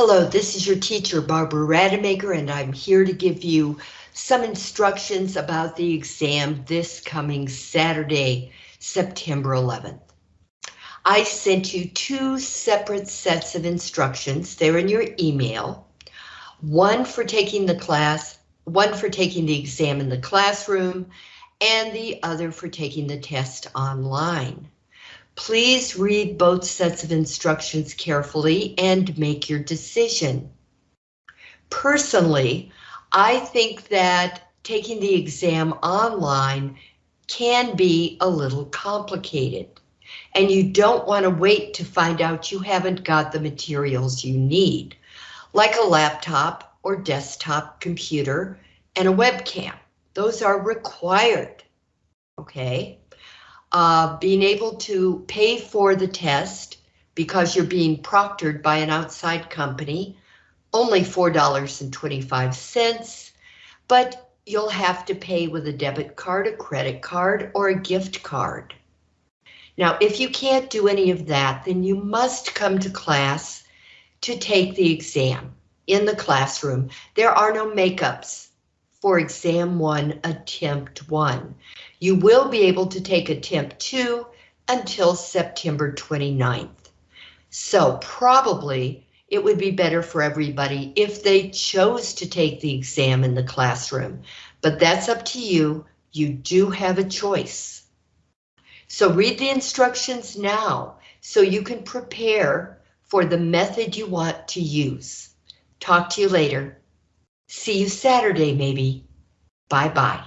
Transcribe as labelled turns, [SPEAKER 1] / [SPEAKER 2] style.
[SPEAKER 1] Hello, this is your teacher, Barbara Rademacher, and I'm here to give you some instructions about the exam this coming Saturday, September 11th. I sent you two separate sets of instructions. They're in your email. One for taking the class, one for taking the exam in the classroom, and the other for taking the test online. Please read both sets of instructions carefully and make your decision. Personally, I think that taking the exam online can be a little complicated and you don't want to wait to find out you haven't got the materials you need, like a laptop or desktop computer and a webcam. Those are required, okay? Uh, being able to pay for the test because you're being proctored by an outside company, only $4.25, but you'll have to pay with a debit card, a credit card, or a gift card. Now, if you can't do any of that, then you must come to class to take the exam in the classroom. There are no makeups for exam one, attempt one. You will be able to take attempt two until September 29th. So probably it would be better for everybody if they chose to take the exam in the classroom, but that's up to you. You do have a choice. So read the instructions now so you can prepare for the method you want to use. Talk to you later. See you Saturday, maybe. Bye-bye.